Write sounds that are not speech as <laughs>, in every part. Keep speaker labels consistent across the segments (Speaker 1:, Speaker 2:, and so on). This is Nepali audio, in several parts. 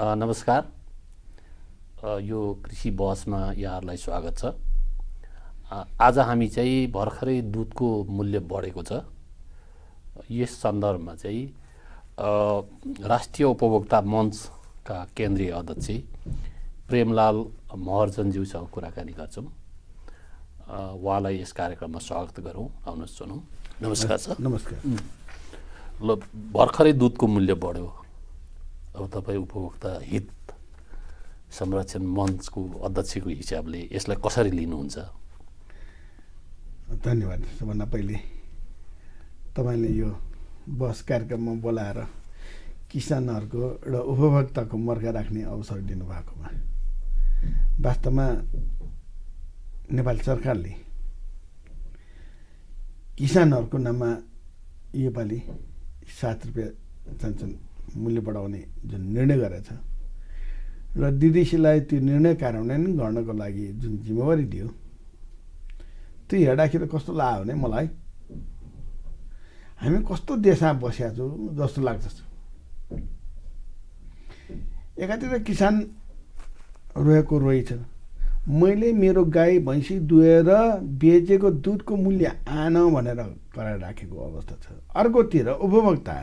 Speaker 1: नमस्कार। यो कृषि बहसमा यहाँहरूलाई स्वागत छ। आज हामी चाहिँ भर्खरै दुधको मूल्य बढेको छ। यस सन्दर्भमा चाहिँ राष्ट्रिय उपभोक्ता मञ्चका केन्द्रीय अध्यक्ष प्रेमलाल महर्जनज्यूसँग कुराकानी गर्छौँ। उहाँलाई यस कार्यक्रममा स्वागत गरौँ। आउनुहोस् सुनौँ। नमस्कार सर।
Speaker 2: नमस्कार।
Speaker 1: ल भर्खरै दुधको मूल्य बढ्यो। अब तपाईँ उपभोक्ता हित संरक्षण मञ्चको अध्यक्षको हिसाबले यसलाई कसरी लिनुहुन्छ?
Speaker 2: धन्यवाद सबभन्दा पहिले। तपाईँले यो बस कार्यक्रममा बोलाएर किसानहरूको र उपभोक्ताको मर्का राख्ने अवसर दिनुभएकोमा वास्तवमा नेपाल सरकारले किसानहरूको नाममा योपालि सात रुपियाँ चाहन्छन् मूल्य बढाउने जुन निर्णय गरेछ। र डिडिसीलाई त्यो निर्णय कार्यान्वयन गर्नको लागि जुन जिम्मेवारी दियो त्यो हेर्दाखेरि कस्तो लाग्यो भने मलाई हामी कस्तो देशमा बसेका छौँ जस्तो लाग्छ एकातिर किसान रोएको रोइ छ। मैले मेरो गाई भैँसी दुहेर बेचेको दुधको मूल्य आन भनेर कराएर राखेको अवस्था छ। अर्कोतिर उपभोक्ता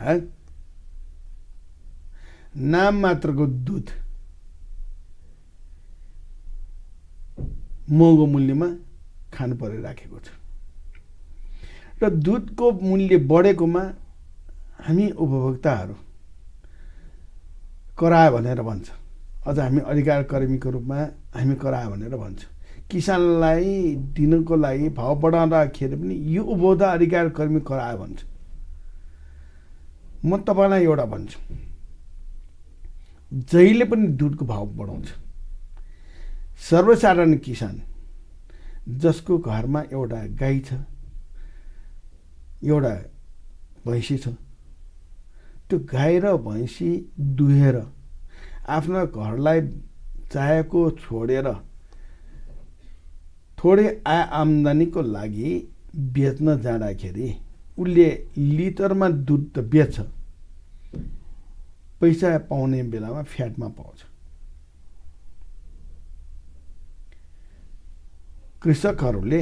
Speaker 2: नाम मात्रको दुध महँगो मूल्यमा खानु परिराखेको छ र दुधको मूल्य बढेकोमा हामी उपभोक्ताहरू करायो भनेर भन्छ अझ हामी अधिकार कर्मीको रूपमा हामी करायो भनेर भन्छ किसानलाई दिनको लागि भाउ बढाउँदाखेरि पनि यो उपभोक्ता अधिकार कर्मी करायो भन्छ म तपाईँलाई एउटा भन्छु जहिले पनि दुधको भाउ बढाउँछ। सर्वसाधारण किसान जसको घरमा एउटा गाई छ एउटा भैँसी छ त्यो गाई र भैँसी दुहेर आफ्नो घरलाई चाहेको छोडेर थोरै आय आम्दानीको लागि बेच्न जाँदाखेरि उसले लिटरमा दुध त बेच्छ। पैसा पाउने बेलामा फ्याटमा पाउँछ। कृषकहरूले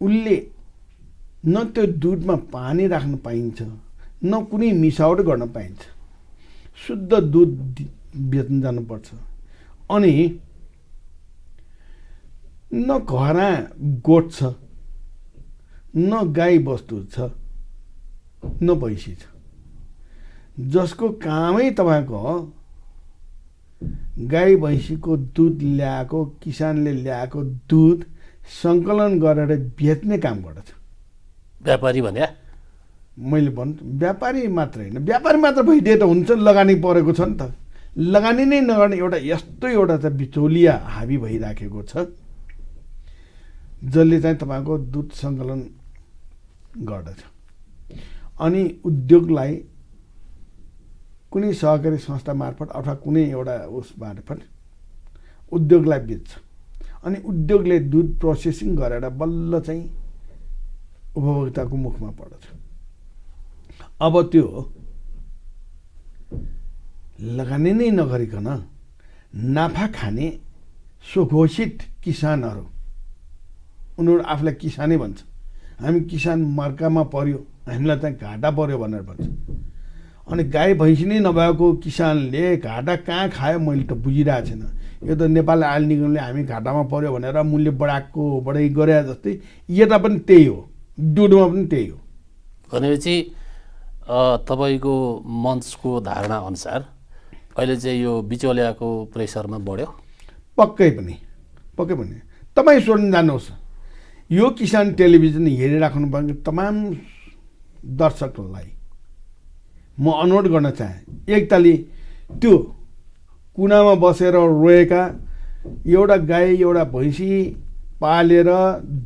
Speaker 2: उसले न त्यो दुधमा पानी राख्न पाइन्छ न कुनै मिसावट गर्न पाइन्छ। शुद्ध दुध बेच्न जानुपर्छ। अनि न घरमा गोठ छ न गाई बस्तु छ न भैँसी छ। जसको कामै तपाईँको गाई भैँसीको दुध ल्याएको किसानले ल्याएको दुध सङ्कलन गरेर बेच्ने काम गर्दछ।
Speaker 1: व्यापारी भने
Speaker 2: मैले भन्छु व्यापारी मात्र होइन। व्यापारी मात्र भइदिए त हुन्छ लगानी परेको छ नि त। लगानी नै नगर्ने एउटा यस्तो एउटा त बिचौलिया हाबी भइराखेको छ जसले चाहिँ तपाईँको दुध सङ्कलन गर्दछ। अनि उद्योगलाई कुनै सहकारी संस्था मार्फत अथवा कुनै एउटा उस मार्फत उद्योगलाई बेच्छ। अनि उद्योगले दुध प्रोसेसिङ गरेर बल्ल चाहिँ उपभोक्ताको मुखमा पर्दछ। अब त्यो लगानी नै नगरिकन नाफा खाने सुघोषित किसानहरू उनीहरू आफूलाई किसानै भन्छ। हामी किसान मर्कामा पर्यो हामीलाई चाहिँ घाटा पर्यो भनेर भन्छ। अनि गाई भैँसी नै नभएको किसानले घाटा कहाँ खायो मैले त बुझिरहेको छैन। यो त नेपाल आयल निगमले हामी घाटामा पर्यो भनेर मूल्य बढाएको बढाइ गरे जस्तै यता पनि त्यही हो दुधमा पनि त्यही हो।
Speaker 1: भनेपछि तपाईँको मञ्चको धारणा अनुसार अहिले चाहिँ यो बिचौलियाको प्रेसरमा बढ्यो।
Speaker 2: पक्कै पनि पक्कै पनि। तपाईँ सोध्न जानुहोस् यो किसान टेलिभिजन हेरिराख्नु भएको तमाम दर्शकहरूलाई म अनुरोध गर्न चाहेँ। एकतालि त्यो कुनामा बसेर रोएका एउटा गाई एउटा भैँसी पालेर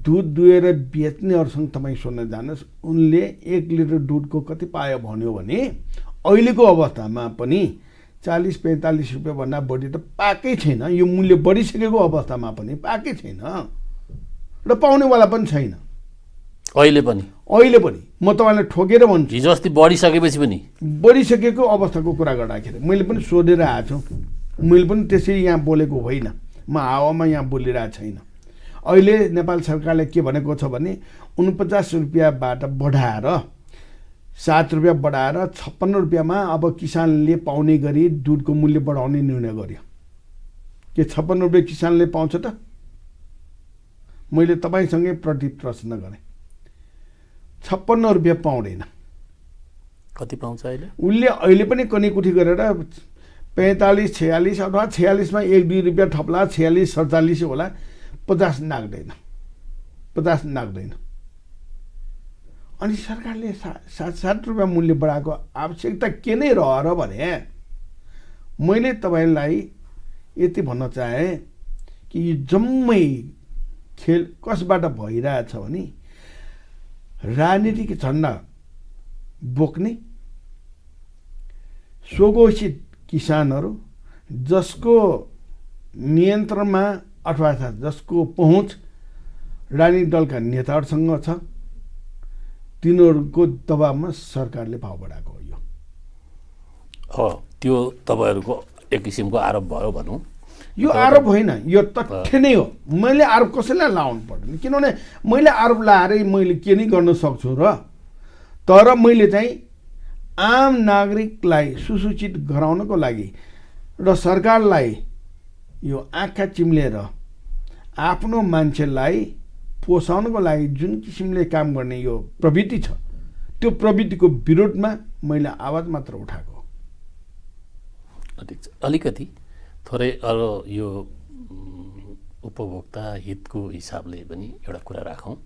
Speaker 2: दुध दुहेर बेच्नेहरूसँग तपाईँ सोध्न जानुहोस्। उनले एक लिटर दुधको कति पायो भन्यो भने अहिलेको अवस्थामा पनि चालिस पैँतालिस रुपियाँभन्दा बढी त पाएकै छैन। यो मूल्य बढिसकेको अवस्थामा पनि पाएकै छैन। र पाउनेवाला पनि छैन।
Speaker 1: अहिले पनि।
Speaker 2: अहिले पनि। म तपाईँलाई ठोकेर भन्छु।
Speaker 1: हिजो अस्ति बढिसकेपछि पनि।
Speaker 2: बढिसकेको अवस्थाको कुरा गर्दाखेरि मैले पनि सोधेर आएको छु। मैले पनि त्यसरी यहाँ बोलेको होइन। म हावामा यहाँ बोलिरहेको छैन। अहिले नेपाल सरकारले के भनेको छ भने उनपचास रुपियाँबाट बढाएर सात रुपियाँ बढाएर छप्पन्न रुपियाँमा अब किसानले पाउने गरी दुधको मूल्य बढाउने निर्णय गर्यो। के छप्पन्न रुपियाँ किसानले पाउँछ त? मैले तपाईँसँगै प्रति प्रश्न गरेँ। छप्पन्न रुपियाँ पाउँदैन।
Speaker 1: कति पाउँछ अहिले?
Speaker 2: उसले अहिले पनि कनीकुठी गरेर पैँतालिस छयालिस अथवा छयालिसमा एक दुई रुपियाँ थप्ला छयालिस सडचालिस होला पचास नाग्दैन। पचास नाग्दैन। अनि सरकारले सा सात सात रुपियाँ मूल्य बढाएको आवश्यकता के नै रह र भने मैले तपाईँलाई यति भन्न चाहेँ कि यो जम्मै खेल कसबाट भइरहेछ भने राजनीतिक झन्डा बोक्ने स्वघोषित किसानहरू जसको नियन्त्रणमा अथवा जसको पहुँच राजनीतिक दलका नेताहरूसँग छ तिनीहरूको दबावमा सरकारले भाउ बढाएको हो यो।
Speaker 1: त्यो तपाईँहरूको एक किसिमको आरोप भयो भनौँ।
Speaker 2: यो आरोप होइन यो तथ्य नै हो। मैले आरोप कसैलाई लाउनु पर्दैन। किनभने मैले आरोप लाएरै मैले के नै गर्न सक्छु र तर मैले चाहिँ आम नागरिकलाई सुसूचित गराउनको लागि र सरकारलाई यो आँखा चिम्लेर आफ्नो मान्छेलाई पोसाउनको लागि जुन किसिमले काम गर्ने यो प्रवृत्ति छ त्यो प्रवृत्तिको विरोधमा मैले आवाज मात्र उठाएको
Speaker 1: अलिकति थोरै अरू यो उपभोक्ता हितको हिसाबले पनि एउटा कुरा राखौँ।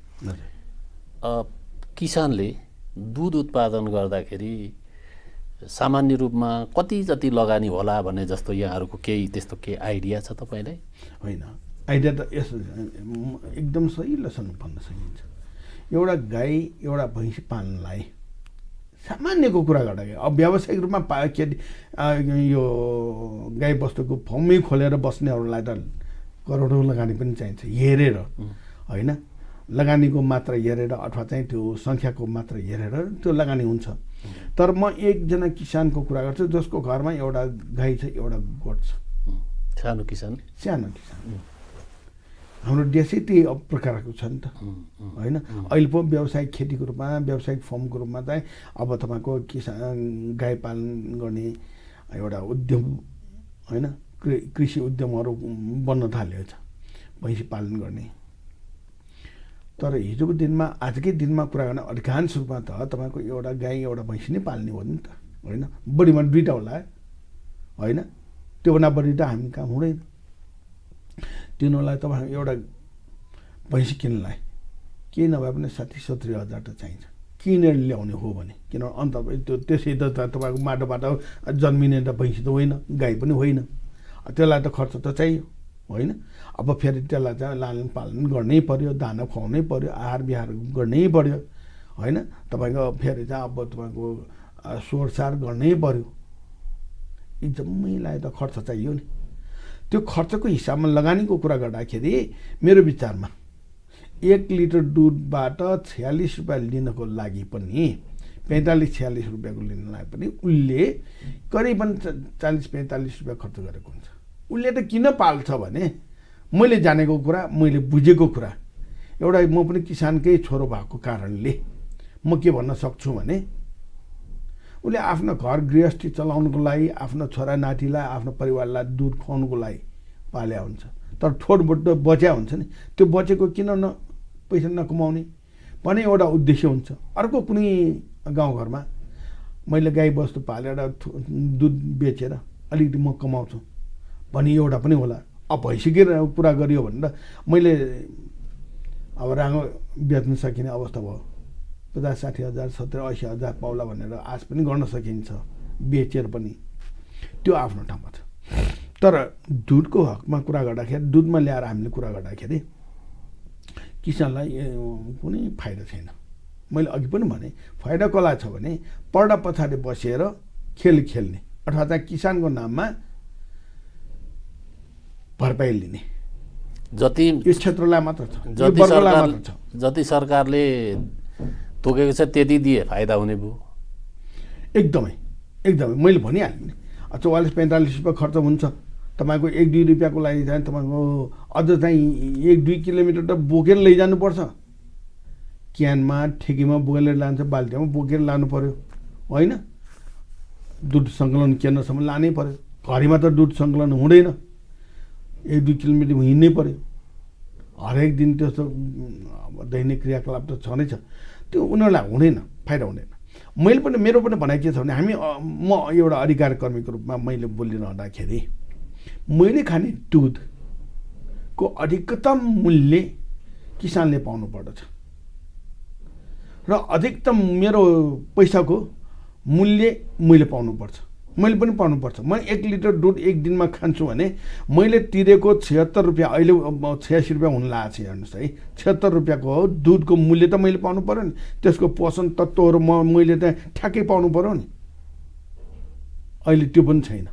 Speaker 1: अ, किसानले दुध उत्पादन गर्दाखेरि सामान्य रूपमा कति जति लगानी होला भन्ने जस्तो यहाँहरूको केही त्यस्तो केही आइडिया छ तपाईँलाई?
Speaker 2: होइन। आइडिया त यसो एकदम सहिलोसँग भन्न सकिन्छ। एउटा गाई एउटा भैँसी पाल्नलाई सामान्यको कुरा गर्दाखेरि अब व्यावसायिक रूपमा पा अ, यो गाई बस्तुको फर्मै खोलेर बस्नेहरूलाई त करोडौँ लगानी पनि चाहिन्छ। हेरेर होइन? लगानीको मात्रा हेरेर अथवा चाहिँ त्यो सङ्ख्याको मात्रा हेरेर त्यो लगानी हुन्छ। तर म एकजना किसानको कुरा गर्छु जसको घरमा एउटा गाई छ एउटा गोठ छ।
Speaker 1: सानो किसान?
Speaker 2: सानो किसान। हाम्रो देशै त्यही प्रकारको छ नि त। होइन? अहिले पो व्यावसायिक खेतीको रूपमा व्यावसायिक फर्मको रूपमा चाहिँ अब तपाईँको किसान गाई पालन गर्ने एउटा उद्यम होइन? कृषि उद्यमहरू बन्न थालेको छ भैँसी पालन गर्ने। तर हिजोको दिनमा आजकै दिनमा कुरा गर्ने अधिकांश रूपमा त तपाईँको एउटा गाई एउटा भैँसी नै पाल्ने हो नि त होइन? बढीमा दुइटा होला होइन? त्योभन्दा बढी त हामी काम हुँदैन। तिनीहरूलाई तपाईँ एउटा भैँसी किन्नलाई। केही नभए पनि साठी सत्तरी हजार त चाहिन्छ। किनेर ल्याउने हो भने। किन अन्त त्यो त्यसै त तपाईँको माटोबाट जन्मिने त भैँसी त होइन गाई पनि होइन। त्यसलाई त खर्च त चाहियो होइन? अब फेरि त्यसलाई चाहिँ लालन पालन गर्नै पर्यो दाना खुवाउनै पर्यो आहार विहार गर्नै पर्यो होइन? तपाईँको फेरि चाहिँ अब तपाईँको अ, सोहोरसार गर्नै पर्यो। यी जम्मैलाई त खर्च चाहियो नि। त्यो खर्चको हिसाबमा लगानीको कुरा गर्दाखेरि मेरो विचारमा एक लिटर दुधबाट छयालिस रुपियाँ लिनको लागि पनि पैँतालिस छयालिस रुपियाँको लिनलाई पनि उसले करिबन चालिस पैँतालिस रुपियाँ खर्च गरेको हुन्छ। उसले त किन पाल्छ भने मैले जानेको कुरा मैले बुझेको कुरा। एउटा म पनि किसानकै छोरो भएको कारणले म के भन्न सक्छु भने उसले आफ्नो घर गृहस्थी चलाउनुको लागि आफ्नो छोरा नातिलाई आफ्नो परिवारलाई दुध खुवाउनुको लागि पाल्या हुन्छ। तर ठोटबोट बच्या हुन्छ नि। त्यो बचेको किन न पैसा नकमाउने? भने एउटा उद्देश्य हुन्छ। अर्को कुनै गाउँघरमा मैले गाई बस्तु पालेर दुध बेचेर अलिकति म कमाउँछु। भने एउटा पनि होला। अब भइसक्यो कुरा गरियो भने त मैले अब राँगो बेच्न सकिने अवस्था भयो। पचास साठी हजार सत्तरी असी हजार पाउला भनेर आश पनि गर्न सकिन्छ। बेचेर पनि। त्यो आफ्नो ठाउँमा छ। तर दुधको हकमा कुरा गर्दाखेरि दुधमा ल्याएर हामीले कुरा गर्दाखेरि किसानलाई कुनै फाइदा छैन। मैले अघि पनि भने फाइदा कसलाई छ भने पर्दा पछाडि बसेर खेल खेल्ने अथवा चाहिँ किसानको नाममा भरपाई लिने।
Speaker 1: जति
Speaker 2: यो क्षेत्रलाई मात्र छ
Speaker 1: जति सरकार जति सरकारले तोकेको छ त्यति दिए फाइदा हुने भयो।
Speaker 2: एकदमै एकदमै। मैले भनिहालेँ नि चौवालिस पैँतालिस रुपियाँ खर्च हुन्छ। तपाईँको एक दुई रुपियाँको लागि चाहिँ तपाईँको अझ चाहिँ एक दुई किलोमिटर त बोकेर लैजानुपर्छ। क्यानमा ठेकीमा बोकेर लान्छ बाल्टीमा बोकेर लानु पऱ्यो होइन? दुध सङ्कलन केन्द्रसम्म लानै पऱ्यो घरीमा त दुध सङ्कलन हुँदैन। एक दुई किलोमिटर हिँड्नै पऱ्यो हरेक दिन त्यस्तो दैनिक क्रियाकलाप त छँदैछ त्यो उनीहरूलाई हुँदैन फाइदा हुँदैन। मैले पनि मेरो पनि भनाइ के छ भने हामी म एउटा अधिकार कर्मीको रूपमा मैले बोलिरहँदाखेरि मैले खाने दुधको अधिकतम मूल्य किसानले पाउनु पर्दछ। र अधिकतम मेरो पैसाको मूल्य मैले पाउनुपर्छ मैले पनि पाउनुपर्छ म एक लिटर दुध एक दिनमा खान्छु भने मैले तिरेको छिहत्तर रुपियाँ अहिले छयासी रुपियाँ हुन लागेको छ हेर्नुहोस् है। छिहत्तर रुपियाँको हो दुधको मूल्य त मैले पाउनु पऱ्यो नि। त्यसको पोषण तत्त्वहरू म मैले त ठ्याक्कै पाउनु पऱ्यो नि। अहिले त्यो पनि छैन।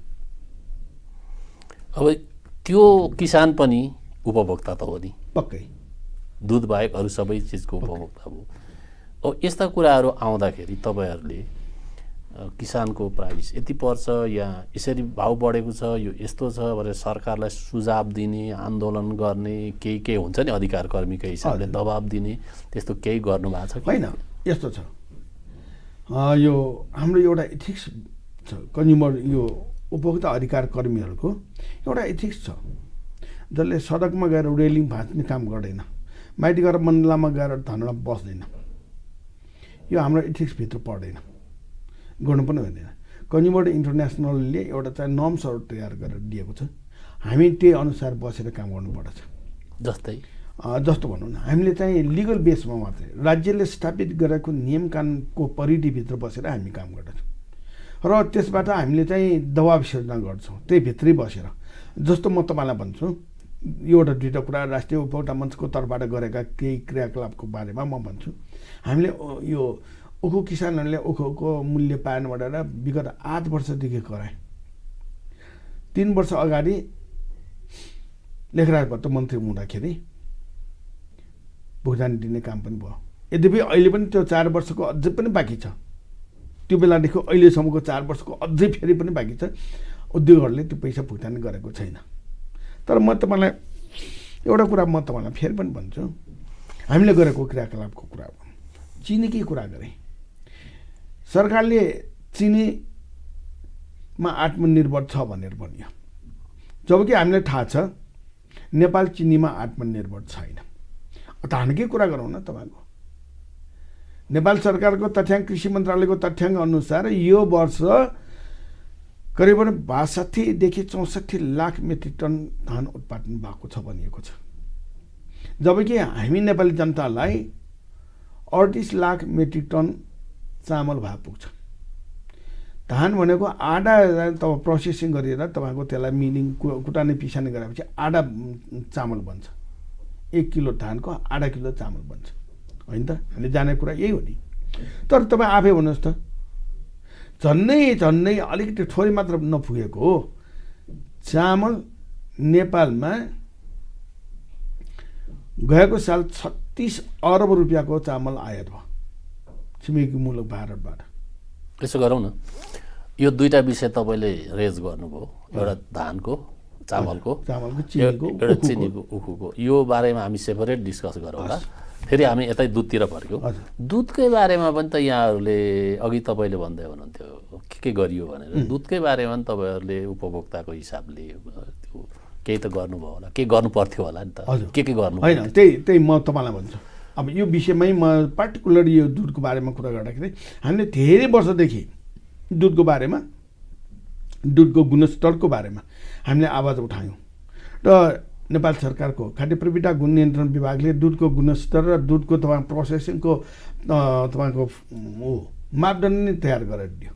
Speaker 1: अब त्यो किसान पनि उपभोक्ता त हो नि।
Speaker 2: पक्कै।
Speaker 1: दुध बाहेक अरू सबै चिजको उपभोक्ता भयो अब यस्ता कुराहरू आउँदाखेरि तपाईँहरूले किसानको प्राइस यति पर्छ या यसरी भाउ बढेको छ यो यस्तो छ भनेर सरकारलाई सुझाव दिने आन्दोलन गर्ने केही केही हुन्छ नि अधिकार कर्मीको हिसाबले। दबाब दिने त्यस्तो केही गर्नु भएको छ
Speaker 2: होइन यस्तो छ। यो हाम्रो एउटा इथिक्स छ। कन्ज्युमर यो उपभोक्ता अधिकार कर्मीहरूको एउटा इथिक्स छ। जसले सडकमा गएर रेलिङ भाँच्ने काम गर्दैन माइती गएर मण्डलामा गएर धनडा बस्दैन। यो हाम्रो इथिक्सभित्र पर्दैन। गर्नु पनि हुँदैन। कन्ज्युमर इन्टरनेसनलले एउटा चाहिँ नर्म्सहरू तयार गरेर दिएको छ। हामी त्यही अनुसार बसेर काम गर्नुपर्दछ।
Speaker 1: जस्तै?
Speaker 2: जस्तो भनौँ न हामीले चाहिँ लिगल बेसमा मात्रै राज्यले स्थापित गरेको नियम कानुनको परिधिभित्र बसेर हामी काम गर्दछौँ। र त्यसबाट हामीले चाहिँ दबाब सिर्जना गर्छौँ। त्यही भित्रै बसेर। जस्तो म तपाईँलाई भन्छु एउटा दुईवटा कुरा राष्ट्रिय उपभोक्ता मञ्चको तर्फबाट गरेका केही क्रियाकलापको बारेमा म भन्छु। हामीले यो उखु किसानहरूले उखुको मूल्य पाएन भनेर विगत आठ वर्षदेखि कराए तिन वर्ष अगाडि लेखराज मन्त्री हुँदाखेरि भुक्तानी दिने काम पनि भयो। यद्यपि अहिले पनि त्यो चार वर्षको अझै पनि बाँकी छ। त्यो बेलादेखि अहिलेसम्मको चार वर्षको अझै फेरि पनि बाँकी छ। उद्योगहरूले त्यो पैसा भुक्तानी गरेको छैन। तर म तपाईँलाई एउटा कुरा म तपाईँलाई फेरि पनि भन्छु। हामीले गरेको क्रियाकलापको कुरा हो। चिनीकै कुरा गरेँ? सरकारले चिनीमा आत्मनिर्भर छ भनेर भनियो। जबकि हामीलाई थाहा छ नेपाल चिनीमा आत्मनिर्भर छैन। धानकै कुरा गरौँ न तपाईँको? नेपाल सरकारको तथ्याङ्क कृषि मन्त्रालयको तथ्याङ्क अनुसार यो वर्ष करिबन बासठीदेखि चौसठी लाख मेट्रिक टन धान उत्पादन भएको छ भनिएको छ। जबकि हामी नेपाली जनतालाई अडतिस लाख मेट्रिक टन चामल भए पुग्छ। धान भनेको आधा तब प्रोसेसिङ गरेर तपाईँको त्यसलाई मिलिङ कु- कुटाउने पिसाउने गरेपछि आधा चामल बन्छ। एक किलो धानको आधा किलो चामल बन्छ। होइन? त हामीले जाने कुरा यही हो नि। तर तपाईँ आफै भन्नुहोस् त। झन्नै झन्नै अलिकति थोरै मात्र नपुगेको हो। चामल नेपालमा गएको साल छत्तिस अरब रुपियाँको चामल आयात भयो। छिमेकी मुलुक भारतबाट।
Speaker 1: यसो गरौँ न। यो दुईवटा विषय तपाईँले रेज गर्नुभयो। एउटा धानको चामलको
Speaker 2: चामलको
Speaker 1: एउटा। चिनीको उखुको। यो बारेमा हामी सेपरेट डिस्कस गरौँला। फेरि हामी यतै दुधतिर फर्क्यौँ। दुधकै बारेमा पनि त यहाँहरूले अघि तपाईँले भन्दै हुनुहुन्थ्यो के के गरियो भनेर। दुधकै बारेमा पनि तपाईँहरूले उपभोक्ताको हिसाबले त्यो केही त गर्नुभयो होला। के गर्नु पर्थ्यो होला नि त। के के गर्नु
Speaker 2: होइन त्यही त्यही म तपाईँलाई भन्छु। अब यो विषयमै म पार्टिकुलर यो दुधको बारेमा कुरा गर्दाखेरि हामीले धेरै वर्षदेखि दुधको बारेमा दुधको गुणस्तरको बारेमा हामीले आवाज उठायौँ। र नेपाल सरकारको खाद्य प्रविधा गुण नियन्त्रण विभागले दुधको गुणस्तर र दुधको तपाईँ प्रोसेसिङको तपाईँको ऊ मापदण्ड नै तयार गरेर दियो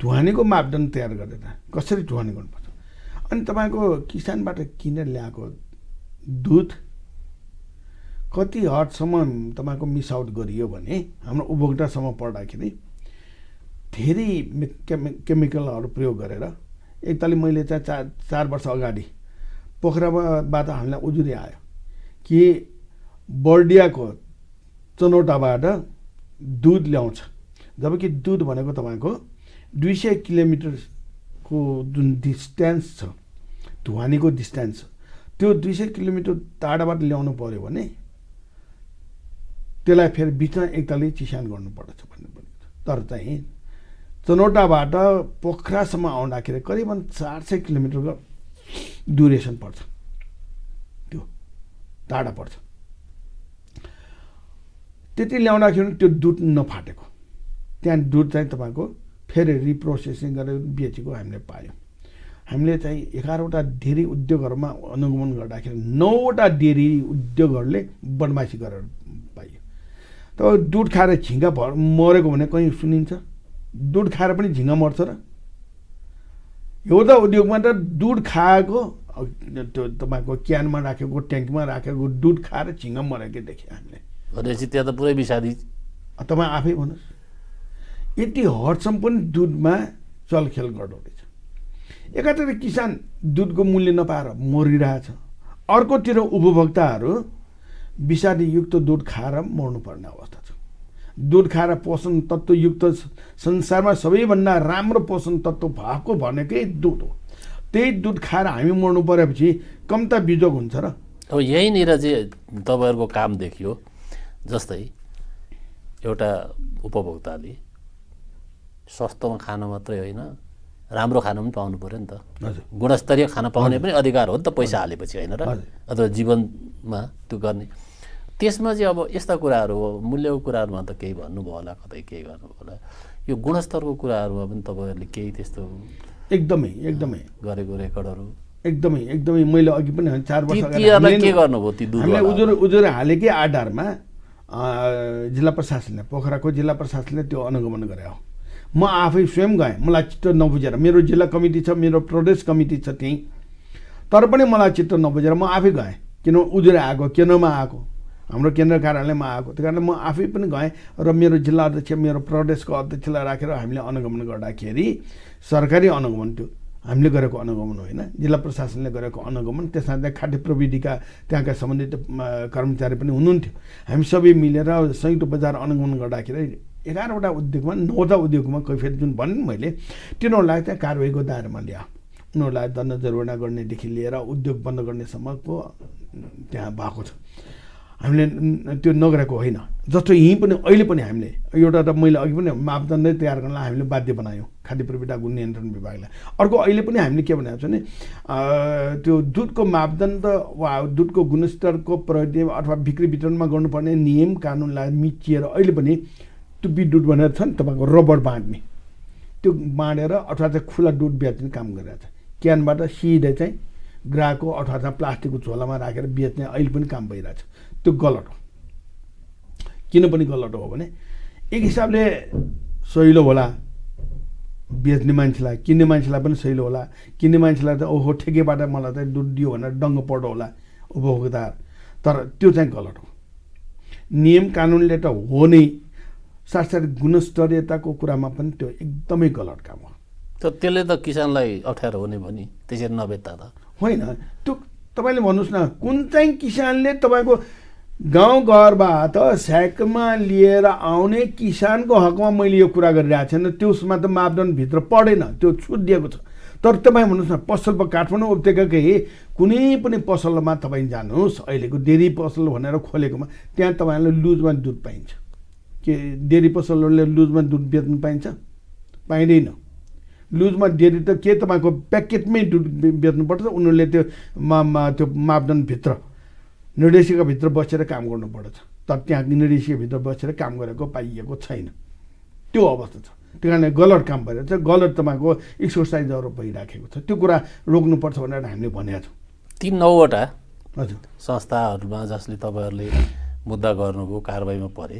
Speaker 2: ढुवानीको मापदण्ड तयार गरेर कसरी ढुवानी गर्नुपर्छ? अनि तपाईँको किसानबाट किनेर ल्याएको दुध कति हदसम्म तपाईँको मिस आउट गरियो भने हाम्रो उपभोक्तासम्म पर्दाखेरि धेरै केमिकलहरू प्रयोग गरेर एकतालि मैले चाहिँ चार चार वर्ष अगाडि पोखराबाट हामीलाई उजुरी आयो कि बर्डियाको चनौटाबाट दुध ल्याउँछ। जबकि दुध भनेको तपाईँको दुई सय किलोमिटरको जुन डिस्टेन्स छ धुवानीको डिस्टेन्स त्यो दुई सय किलोमिटर टाढाबाट ल्याउनु पऱ्यो भने त्यसलाई फेरि बिचमा एकतालि चिसान गर्नुपर्दछ भन्ने पनि तर चाहिँ चनौटाबाट पोखरासम्म आउँदाखेरि करिबन चार सय किलोमिटरको ड्युरेसन पर्छ। त्यो टाढा पर्छ। त्यति ल्याउँदाखेरि त्यो दुध नफाटेको। त्यहाँ दुध चाहिँ तपाईँको फेरि रिप्रोसेसिङ गरेर बेचेको हामीले पायौँ। हामीले चाहिँ एघारवटा डेरी उद्योगहरूमा अनुगमन गर्दाखेरि नौवटा डेरी उद्योगहरूले बदमासी गरेर पाइयो त दुध खाएर झिङ्गा भर मरेको भने कहीँ सुनिन्छ? दुध खाएर पनि झिङ्गा मर्छ र। एउटा उद्योगमा त दुध खाएको त्यो तपाईँको क्यानमा राखेको ट्याङ्कमा राखेको दुध खाएर झिङ्गा मरेकै देखेँ हामीले।
Speaker 1: भनेपछि त्यहाँ त पुरै विषादी।
Speaker 2: तपाईँ आफै भन्नुहोस्। यति हदसम्म पनि दुधमा चलखेल गर्दो रहेछ एकातिर किसान दुधको मूल्य नपाएर मरिरहेछ। अर्कोतिर उपभोक्ताहरू विषादीयुक्त दुध खाएर मर्नुपर्ने अवस्था छ। दुध खाएर पोषण तत्त्वयुक्त संसारमा सबैभन्दा राम्रो पोषण तत्त्व भएको भनेकै दुध हो। त्यही दुध खाएर हामी मर्नु परेपछि कम त बिजोग हुन्छ र।
Speaker 1: अब यहीँनिर चाहिँ तपाईँहरूको काम देखियो जस्तै एउटा उपभोक्ताले सस्तोमा खान मात्रै होइन राम्रो खान पनि पाउनु पऱ्यो नि त।
Speaker 2: हजुर।
Speaker 1: गुणस्तरीय खाना पाउने पनि अधिकार हो नि त पैसा हालेपछि होइन र। अथवा जीवनमा त्यो गर्ने। त्यसमा चाहिँ अब यस्ता कुराहरू हो मूल्यको कुराहरूमा त केही भन्नुभयो होला कतै केही गर्नुभयो होला। यो गुणस्तरको कुराहरूमा पनि तपाईँहरूले केही त्यस्तो
Speaker 2: एकदमै एकदमै।
Speaker 1: गरेको रेकर्डहरू?
Speaker 2: एकदमै एकदमै। मैले अघि पनि चार वर्ष
Speaker 1: के गर्नुभयो
Speaker 2: हामीले उजुर उजुर हालेकै आधारमा जिल्ला प्रशासनले पोखराको जिल्ला प्रशासनले त्यो अनुगमन गरे हो। म आफै स्वयं गएँ मलाई चित्त नबुझेर। मेरो जिल्ला कमिटी छ मेरो प्रदेश कमिटी छ त्यहीँ। तर पनि मलाई चित्त नबुझेर म आफै गएँ। किन उजुर आएको केन्द्रमा आएको हाम्रो केन्द्र कार्यालयमा आएको। त्यही कारण म आफै पनि गएँ र मेरो जिल्ला अध्यक्ष मेरो प्रदेशको अध्यक्षलाई राखेर हामीले अनुगमन गर्दाखेरि सरकारी अनुगमन त्यो हामीले गरेको अनुगमन होइन। जिल्ला प्रशासनले गरेको अनुगमन त्यसमा चाहिँ खाद्य प्रविधिका त्यहाँका सम्बन्धित कर्मचारी पनि हुनुहुन्थ्यो। हामी सबै मिलेर संयुक्त बजार अनुगमन गर्दाखेरि एघारवटा उद्योगमा नौवटा उद्योगमा कैफियत जुन भने मैले तिनीहरूलाई चाहिँ कारवाहीको दायरामा ल्या उनीहरूलाई दण्ड जरिवाना गर्नेदेखि लिएर उद्योग बन्द गर्नेसम्मको त्यहाँ भएको छ। हामीले त्यो नगरेको होइन। जस्तो यहीँ पनि अहिले पनि हामीले एउटा त मैले अघि पनि मापदण्डै तयार गर्नलाई हामीले बाध्य बनायौँ खाद्य प्रविधा गुण नियन्त्रण विभागलाई। अर्को अहिले पनि हामीले के भनेको छ भने त्यो दुधको मापदण्ड वा दुधको गुणस्तरको प्रति अथवा बिक्री वितरणमा गर्नुपर्ने नियम कानुनलाई मिचिएर अहिले पनि टुप्पी दुध भनेर छ नि तपाईँको रबर बाँड्ने त्यो बाँडेर अथवा चाहिँ खुला दुध बेच्ने काम गरिरहेको छ। क्यानबाट सिधै चाहिँ ग्राहकको अथवा चाहिँ प्लास्टिकको झोलामा राखेर बेच्ने अहिले पनि काम भइरहेछ। त्यो गलत हो। किन पनि गलत हो भने एक हिसाबले सहिलो होला बेच्ने मान्छेलाई किन्ने मान्छेलाई पनि सहिलो होला। किन्ने मान्छेलाई त ओहो ठेकेबाट मलाई चाहिँ दुध दियो भनेर डङ्ग पर्दो होला उपभोक्ता तर त्यो चाहिँ गलत हो। नियम कानुनले त हो नै। साथसाथै गुणस्तरीयताको कुरामा पनि त्यो एकदमै गलत काम हो।
Speaker 1: त त्यसले त किसानलाई अप्ठ्यारो हुने भयो नि त्यसरी नबेच्दा त।
Speaker 2: होइन त्यो तपाईँले भन्नुहोस् न कुन चाहिँ किसानले तपाईँको गाउँघरबाट स्याकमा लिएर आउने किसानको हकमा मैले यो कुरा गरिरहेको छैन। त्यसमा त मापदण्डभित्र पढेन। त्यो छुट दिएको छ। तर तपाईँ भन्नुहोस् न पसल काठमाडौँ उपत्यकाकै कुनै पनि पसलमा तपाईँ जानुहोस्। अहिलेको डेरी पसल भनेर खोलेकोमा त्यहाँ तपाईँहरूलाई लुजमा दुध पाइन्छ। के डेरी पसलहरूले लुजमा दुध बेच्नु पाइन्छ? पाइँदैन। लुजमा डेरी त के तपाईँको प्याकेटमै दुध बेच्नुपर्छ? उनीहरूले त्यो त्यो मापदण्डभित्र निर्देशिकाभित्र बसेर काम गर्नुपर्दछ तर त्यहाँ निर्देशिकाभित्र बसेर काम गरेको पाइएको छैन। त्यो अवस्था छ। त्यही कारणले गलत काम भइरहेको छ गलत तपाईँको एक्सर्साइजहरू भइराखेको छ। त्यो कुरा रोक्नुपर्छ भनेर हामीले भनेका छौँ।
Speaker 1: ती नौवटा
Speaker 2: हजुर।
Speaker 1: संस्थाहरूमा जसले तपाईँहरूले मुद्दा गर्नुभयो कारवाहीमा परे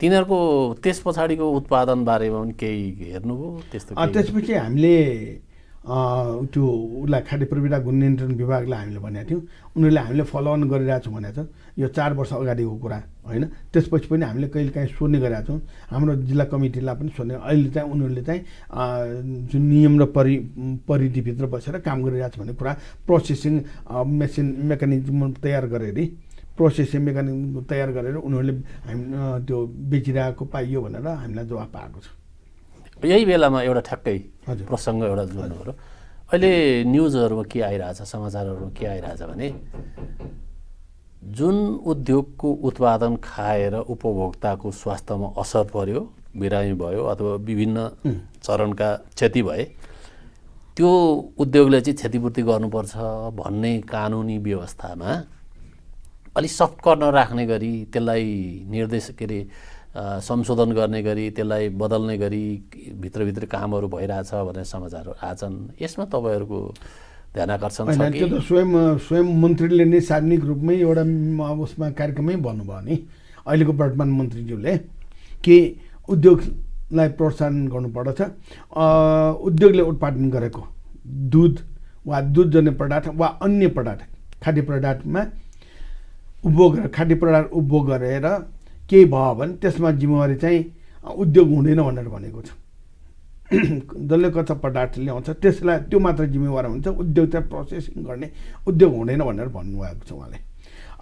Speaker 1: तिनीहरूको त्यस पछाडिको उत्पादन बारेमा पनि केही हेर्नुभयो? त्यस्तो?
Speaker 2: त्यसपछि हामीले त्यो उसलाई खाद्य प्रविधा गुण नियन्त्रण विभागलाई हामीले भनेको थियौँ। उनीहरूले हामीले फलोअन गरिरहेको छौँ भनेको छ। यो चार वर्ष अगाडिको कुरा होइन? त्यसपछि पनि हामीले कहिले काहीँ सोध्ने गरेका छौँ। हाम्रो जिल्ला कमिटीलाई पनि सोध्ने अहिले चाहिँ उनीहरूले चाहिँ जुन नियम र परि परिधिभित्र बसेर काम गरिरहेको छ भन्ने कुरा प्रोसेसिङ मेसिन मेकानिजम तयार गरेर। प्रोसेसिङ मेकानिजम तयार गरेर उनीहरूले हामी त्यो बेचिरहेको पाइयो भनेर हामीलाई जवाब पाएको छ।
Speaker 1: यही बेलामा एउटा ठ्याक्कै। प्रसङ्ग एउटा जोड्नु पऱ्यो। अहिले न्युजहरूमा के आइरहेछ समाचारहरूमा के आइरहेछ भने जुन उद्योगको उत्पादन खाएर उपभोक्ताको स्वास्थ्यमा असर पर्यो बिरामी भयो अथवा विभिन्न चरणका क्षति भए त्यो उद्योगले चाहिँ क्षतिपूर्ति गर्नुपर्छ भन्ने कानुनी व्यवस्थामा अलिक सफ्ट कर्नर राख्ने गरी त्यसलाई निर्देश के अरे संशोधन गर्ने गरी त्यसलाई बदल्ने गरी भित्रभित्र कामहरू भइरहेछ भन्ने समाचारहरू आछन् यसमा तपाईँहरूको ध्यान आकर्षण छ
Speaker 2: त्यो त स्वयं स्वयं मन्त्रीले नै सार्वजनिक रूपमै एउटा उसमा कार्यक्रममै भन्नुभयो नि। अहिलेको वर्तमान मन्त्रीज्यूले कि उद्योगलाई प्रोत्साहन गर्नुपर्दछ? उद्योगले उत्पादन गरेको दुध वा दुधजन्य पदार्थ वा अन्य पदार्थ खाद्य पदार्थमा उपभोग खाद्य पदार्थ उपभोग गरेर केही भयो भने त्यसमा जिम्मेवारी चाहिँ उद्योग हुँदैन भनेर भनेको छ। जसले कच्चा पदार्थ ल्याउँछ त्यसलाई त्यो मात्र जिम्मेवार हुन्छ उद्योग चाहिँ प्रोसेसिङ गर्ने उद्योग हुँदैन भनेर भन्नुभएको छ उहाँले।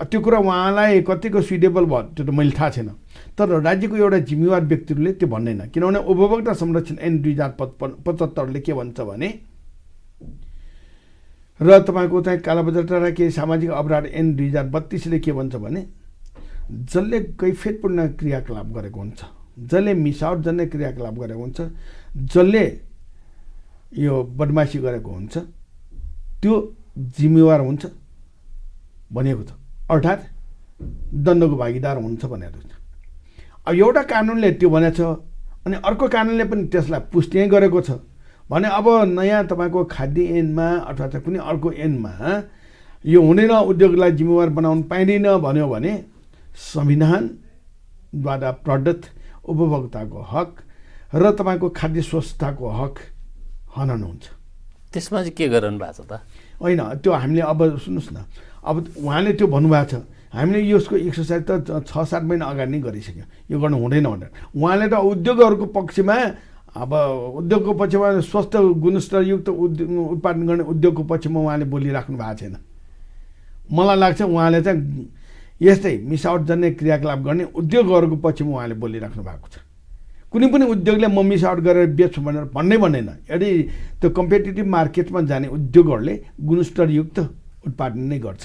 Speaker 2: त्यो कुरा उहाँलाई कतिको सुइटेबल भयो त्यो त मैले थाहा छैन। तर राज्यको एउटा जिम्मेवार व्यक्तिहरूले त्यो भन्दैन। किनभने उपभोक्ता संरक्षण ऐन दुई हजार पचपन्न पचहत्तरले के भन्छ भने र तपाईँको चाहिँ कालाबजार र केही सामाजिक अपराध ऐन दुई हजार बत्तिसले के भन्छ भने जसले कैफियतपूर्ण क्रियाकलाप गरेको हुन्छ जसले मिसावट जन्य क्रियाकलाप गरेको हुन्छ जसले यो बदमासी गरेको हुन्छ त्यो जिम्मेवार हुन्छ भनेको छ। अर्थात् दण्डको भागीदार हुन्छ भनेर छ अब एउटा कानुनले त्यो भनेको छ अनि अर्को कानुनले पनि त्यसलाई पुष्टि गरेको छ। भने अब नयाँ तपाईँको खाद्य ऐनमा अथवा कुनै अर्को ऐनमा यो हुँदैन उद्योगलाई जिम्मेवार बनाउनु पाइँदैन भन्यो भने संविधानद्वारा प्रदत्त उपभोक्ताको हक र तपाईँको खाद्य स्वच्छताको हक हनन हुन्छ।
Speaker 1: त्यसमा चाहिँ के गरिरहनु भएको छ त?
Speaker 2: होइन त्यो हामीले अब सुन्नुहोस् न अब उहाँले त्यो भन्नुभएको छ हामीले यसको एक्सर्साइज त छ सात महिना अगाडि नै गरिसक्यौँ यो गर्नु हुँदैन भनेर। उहाँले त उद्योगहरूको पक्षमा अब उद्योगको पक्षमा स्वस्थ गुणस्तरयुक्त उद्योग उत्पादन गर्ने उद्योगको पक्षमा उहाँले बोलिराख्नु भएको छैन। मलाई लाग्छ उहाँले चाहिँ यस्तै मिसावट जन्य क्रियाकलाप गर्ने उद्योगहरूको पक्षमा उहाँले बोलिराख्नु भएको छ। कुनै पनि उद्योगले म मिसावट गरेर बेच्छु भनेर भन्नै भन्दैन यदि त्यो कम्पिटेटिभ मार्केटमा जाने उद्योगहरूले गुणस्तरयुक्त उत्पादन नै गर्छ।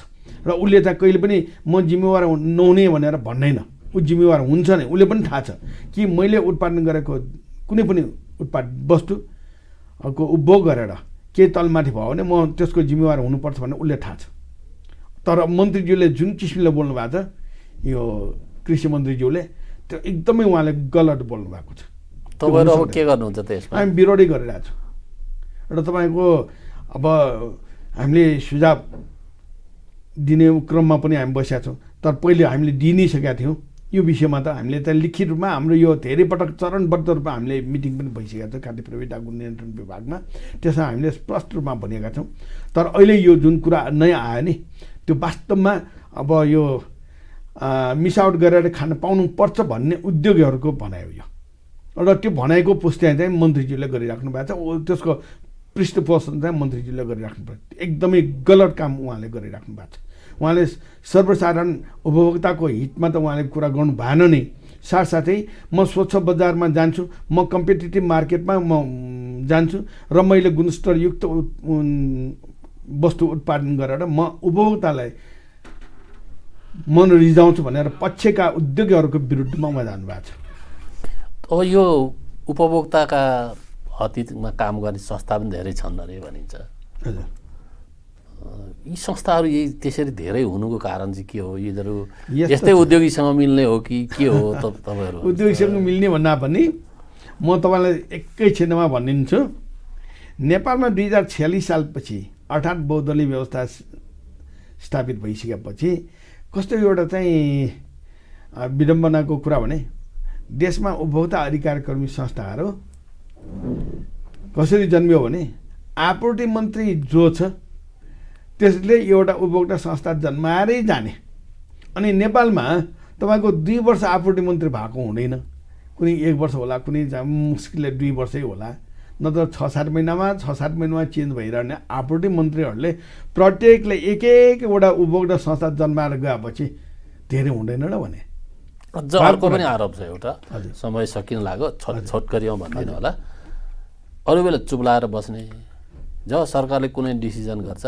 Speaker 2: र उसले चाहिँ कहिले पनि म जिम्मेवार नहुने भनेर भन्दैन ऊ जिम्मेवार हुन्छ नै उसले पनि थाहा छ कि मैले उत्पादन गरेको कुनै पनि उत्पाद वस्तुको उपभोग गरेर केही तलमाथि भयो भने म त्यसको जिम्मेवार हुनुपर्छ भन्ने उसले थाहा छ। तर मन्त्रीज्यूले जुन किसिमले बोल्नु भएको छ यो कृषि मन्त्रीज्यूले त्यो एकदमै उहाँले गलत बोल्नु भएको छ।
Speaker 1: तपाईँहरू अब के गर्नुहुन्छ त यसमा?
Speaker 2: हामी विरोधी गरिरहेको छौँ। र तपाईँको अब हामीले सुझाव दिने क्रममा पनि हामी बसेका छौँ। तर पहिले हामीले दिइ नै सकेका थियौँ। यो विषयमा त हामीले त लिखित रूपमा हाम्रो यो धेरै पटक चरणबद्ध रूपमा हामीले मिटिङ पनि भइसकेका छ खाद्य प्रविधा गुण नियन्त्रण विभागमा। त्यसमा हामीले स्पष्ट रूपमा भनेका छौँ। तर अहिले यो जुन कुरा नयाँ आयो नि त्यो वास्तवमा अब यो मिसावट गरेर खान पाउनुपर्छ भन्ने उद्योगीहरूको भनाइ हो यो। र त्यो भनाइको पुष्टि चाहिँ मन्त्रीज्यूले गरिराख्नु भएको छ। त्यसको पृष्ठपोषण चाहिँ मन्त्रीज्यूले गरिराख्नु भएको एकदमै गलत काम उहाँले गरिराख्नु भएको छ। उहाँले सर्वसाधारण उपभोक्ताको हितमा त उहाँले कुरा गर्नु भएन नै। साथसाथै म स्वच्छ बजारमा जान्छु म कम्पिटेटिभ मार्केटमा म जान्छु र मैले गुणस्तरयुक्त वस्तु उत्पादन गरेर म उपभोक्तालाई मन रिझाउँछु भनेर पक्षका उद्योगीहरूको विरुद्धमा उहाँ जानुभएको छ।
Speaker 1: अब यो उपभोक्ताका हतिमा काम गर्ने संस्था पनि धेरै छन् अरे भनिन्छ।
Speaker 2: हजुर।
Speaker 1: यी संस्थाहरू यही त्यसरी धेरै हुनुको कारण चाहिँ के हो? यिनीहरू
Speaker 2: यस्तो।
Speaker 1: उद्योगीसँग मिल्ने हो कि के हो <laughs> तपाईँहरू?
Speaker 2: उद्योगसँग मिल्ने भन्दा पनि म तपाईँलाई एकैछिनमा भनिदिन्छु। नेपालमा दुई हजार छ्यालिस सालपछि अर्थात् बहुदलीय व्यवस्था स्थापित भइसकेपछि कस्तो एउटा चाहिँ विडम्बनाको कुरा भने देशमा उपभोक्ता अधिकार कर्मी संस्थाहरू कसरी जन्मियो भने आपूर्ति मन्त्री जो छ त्यसले एउटा उपभोक्ता संस्था जन्माएरै जाने। अनि नेपालमा तपाईँको दुई वर्ष आपूर्ति मन्त्री भएको हुँदैन। कुनै एक वर्ष होला कुनै मुस्किलले दुई वर्षै होला। नत्र छ सात महिनामा छ सात महिनामा चेन्ज भइरहने आपूर्ति मन्त्रीहरूले प्रत्येकले एक एकवटा उपभोक्ता संस्था जन्माएर गएपछि धेरै हुँदैन र भने।
Speaker 1: अझ अर्को पनि आरोप छ एउटा। समय सकिन लाग्यो छोट छोटकरीमा भन्दिनँ होला। अरू बेला चुप लाएर बस्ने। जब सरकारले कुनै डिसिजन गर्छ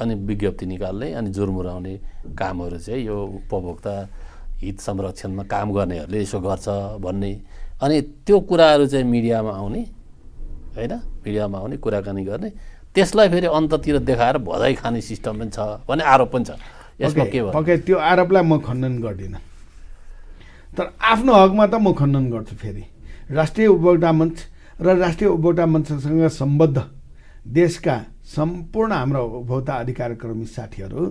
Speaker 1: अनि विज्ञप्ति निकाल्ने अनि जुर्मुराउने कामहरू चाहिँ यो उपभोक्ता हित संरक्षणमा काम गर्नेहरूले यसो गर्छ भन्ने। अनि त्यो कुराहरू चाहिँ मिडियामा आउने। होइन? मिडियामा आउने कुराकानी गर्ने। त्यसलाई फेरि अन्ततिर देखाएर भजाइ खाने सिस्टम पनि छ भन्ने आरोप पनि छ। यसमा के
Speaker 2: पक्कै त्यो आरोपलाई म खण्डन गर्दिनँ। तर आफ्नो हकमा त म खण्डन गर्छु फेरि। राष्ट्रिय उपभोक्ता मञ्च र राष्ट्रिय उपभोक्ता मञ्चसँग सम्बद्ध देशका सम्पूर्ण हाम्रा उपभोक्ता अधिकारकर्मी साथीहरू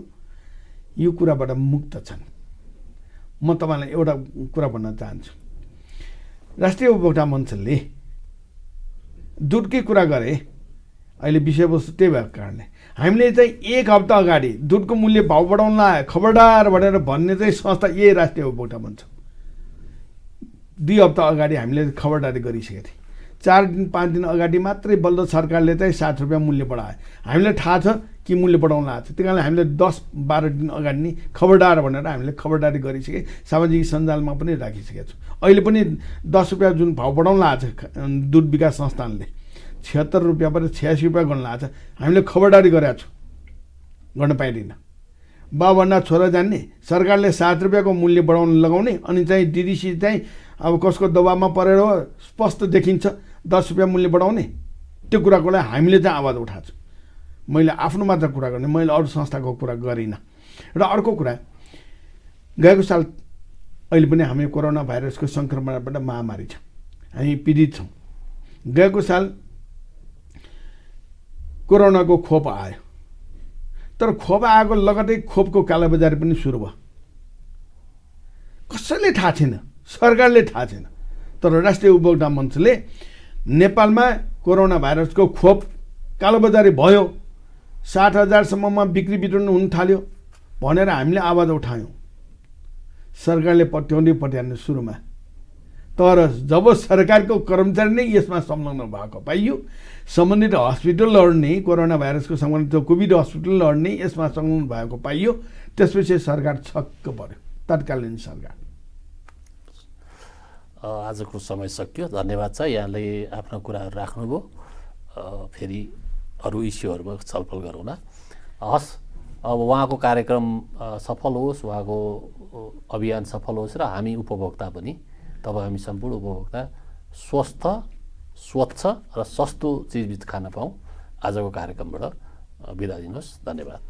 Speaker 2: यो कुराबाट मुक्त छन्। म तपाईँलाई एउटा कुरा भन्न चाहन्छु। राष्ट्रिय उपभोक्ता मञ्चले दुधकै कुरा गरे अहिले विषयवस्तु त्यही भएको कारणले। हामीले चाहिँ एक हप्ता अगाडि दुधको मूल्य भाउ बढाउन खबरदार भनेर भन्ने चाहिँ संस्था यही राष्ट्रिय उपभोक्ता हो। दुई हप्ता अगाडि हामीले खबरदारी गरिसकेको थियौँ। चार दिन पाँच दिन अगाडि मात्रै बल्ल सरकारले चाहिँ सात रुपियाँ मूल्य बढायो हामीलाई थाहा छ कि मूल्य बढाउन आएको छ त्यही कारणले हामीले दस बाह्र दिन अगाडि नै खबरदार भनेर हामीले खबरदारी गरिसके सामाजिक सञ्जालमा पनि राखिसकेका छौँ। अहिले पनि दस रुपियाँ जुन भाउ बढाउन आएको छ दुध विकास संस्थानले छिहत्तर रुपियाँबाट छ्यासी रुपियाँ गर्न आएको छ। हामीले खबरदारी गरेका छौँ गर्न पाइँदैन। बाबुभन्दा छोरा जान्ने सरकारले सात रुपियाँको मूल्य बढाउन लगाउने अनि चाहिँ डिडिसी चाहिँ अब कसको दबाबमा परेर स्पष्ट देखिन्छ दस रुपियाँ मूल्य बढाउने। त्यो कुराको लागि हामीले चाहिँ आवाज उठाएको छौँ। मैले आफ्नो मात्र कुरा गर्ने मैले अरू संस्थाको कुरा गरिनँ। र अर्को कुरा गएको साल अहिले पनि हामी कोरोना भाइरसको सङ्क्रमणबाट महामारी छ। हामी पीडित छौँ। गएको साल कोरोनाको खोप आयो। तर खोप आएको लगतै खोपको कालाबजारी पनि सुरु भयो। कसैले थाहा छैन सरकारले थाहा छैन तर राष्ट्रिय उपभोक्ता मञ्चले नेपालमा कोरोना भाइरसको खोप कालोबजारी भयो। साठ हजारसम्ममा बिक्री वितरण हुन थाल्यो भनेर हामीले आवाज उठायौँ। सरकारले पट्याउँदै पट्याउनु सुरुमा। तर जब सरकारको कर्मचारी नै यसमा संलग्न भएको पाइयो सम्बन्धित हस्पिटलहरू नै कोरोना भाइरसको सम्बन्धित कोभिड हस्पिटलहरू नै यसमा संलग्न भएको पाइयो त्यसपछि सरकार छक्क पर्यो। तत्कालीन सरकार।
Speaker 1: आजको समय सकियो। धन्यवाद छ। यहाँले आफ्ना कुराहरू राख्नुभयो। फेरि अरू इस्युहरूमा छलफल गरौँला। हस् अब उहाँको कार्यक्रम सफल होस् उहाँको अभियान सफल होस् र हामी उपभोक्ता पनि तपाईँ हामी सम्पूर्ण उपभोक्ता स्वस्थ स्वच्छ र सस्तो चिजबिज खान पाऊँ। आजको कार्यक्रमबाट बिदा दिनुहोस्। धन्यवाद।